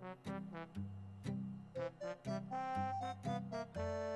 Thank you.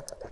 Exactamente.